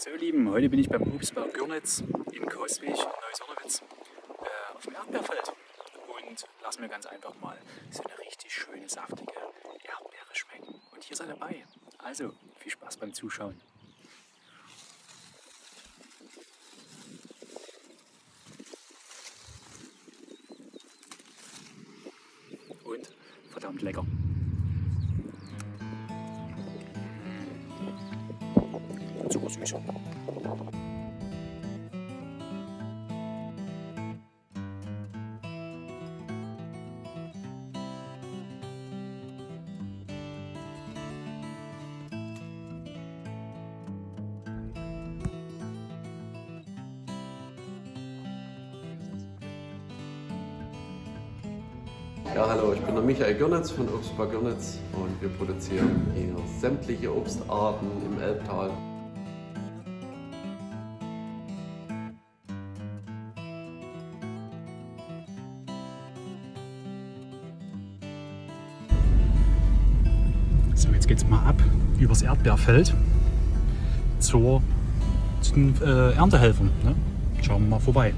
So ihr Lieben, heute bin ich beim Obstbau Görnitz in Koswig, Neusornowitz, äh, auf dem Erdbeerfeld und lass mir ganz einfach mal so eine richtig schöne, saftige Erdbeere schmecken. Und hier seid dabei. Also, viel Spaß beim Zuschauen. Und verdammt lecker. Zuckersüß. Ja, hallo, ich bin der Michael Görnitz von Obstbar Görnitz und wir produzieren hier sämtliche Obstarten im Elbtal. So, jetzt geht's mal ab übers Erdbeerfeld zur, zu den äh, Erntehelfern. Ne? Schauen wir mal vorbei.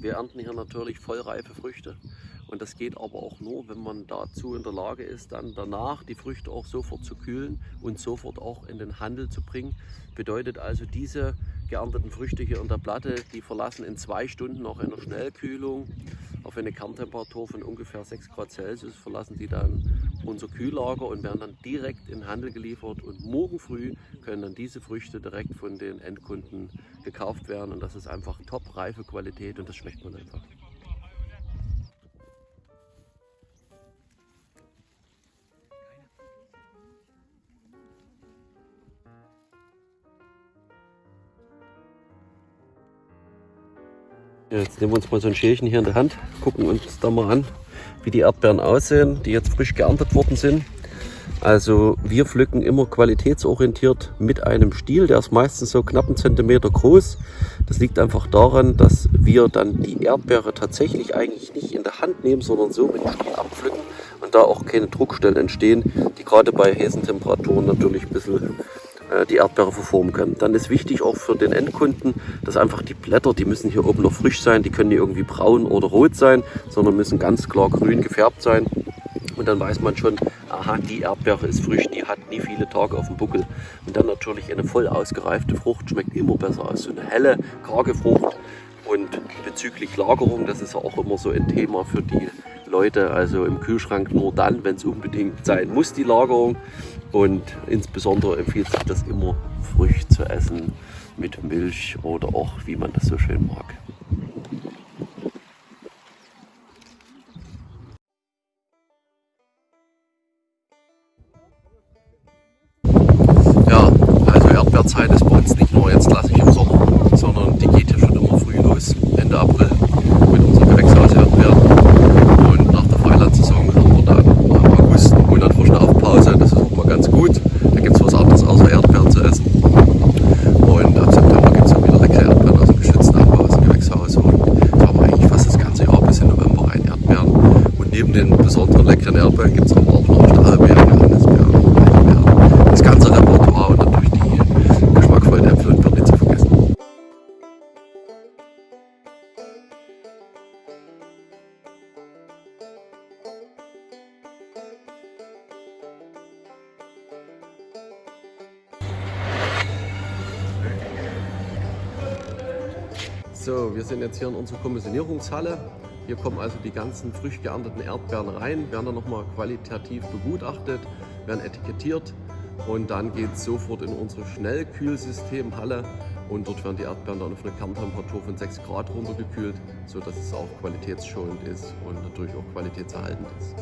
Wir ernten hier natürlich vollreife Früchte und das geht aber auch nur, wenn man dazu in der Lage ist, dann danach die Früchte auch sofort zu kühlen und sofort auch in den Handel zu bringen. Bedeutet also, diese geernteten Früchte hier in der Platte, die verlassen in zwei Stunden nach einer Schnellkühlung auf eine Kerntemperatur von ungefähr 6 Grad Celsius, verlassen die dann unser Kühllager und werden dann direkt in den Handel geliefert. Und morgen früh können dann diese Früchte direkt von den Endkunden gekauft werden. Und das ist einfach top reife Qualität und das schmeckt man einfach. Jetzt nehmen wir uns mal so ein Schälchen hier in der Hand, gucken uns da mal an, wie die Erdbeeren aussehen, die jetzt frisch geerntet worden sind. Also wir pflücken immer qualitätsorientiert mit einem Stiel, der ist meistens so knapp einen Zentimeter groß. Das liegt einfach daran, dass wir dann die Erdbeere tatsächlich eigentlich nicht in der Hand nehmen, sondern so mit dem Stiel abpflücken und da auch keine Druckstellen entstehen, die gerade bei heißen Temperaturen natürlich ein bisschen die Erdbeere verformen können. Dann ist wichtig auch für den Endkunden, dass einfach die Blätter, die müssen hier oben noch frisch sein, die können nicht irgendwie braun oder rot sein, sondern müssen ganz klar grün gefärbt sein. Und dann weiß man schon, aha, die Erdbeere ist frisch, die hat nie viele Tage auf dem Buckel. Und dann natürlich eine voll ausgereifte Frucht schmeckt immer besser als so eine helle, karge Frucht. Und bezüglich Lagerung, das ist ja auch immer so ein Thema für die Leute, also im Kühlschrank nur dann, wenn es unbedingt sein muss, die Lagerung. Und insbesondere empfiehlt sich das immer frisch zu essen mit Milch oder auch wie man das so schön mag. Ja, also Erdbeerzeit ist bei uns nicht nur jetzt klassisch im Sommer, sondern die geht end up with. So, wir sind jetzt hier in unserer Kommissionierungshalle. Hier kommen also die ganzen frisch geernteten Erdbeeren rein, werden dann nochmal qualitativ begutachtet, werden etikettiert und dann geht es sofort in unsere Schnellkühlsystemhalle und dort werden die Erdbeeren dann auf eine Kerntemperatur von 6 Grad runtergekühlt, sodass es auch qualitätsschonend ist und natürlich auch qualitätserhaltend ist.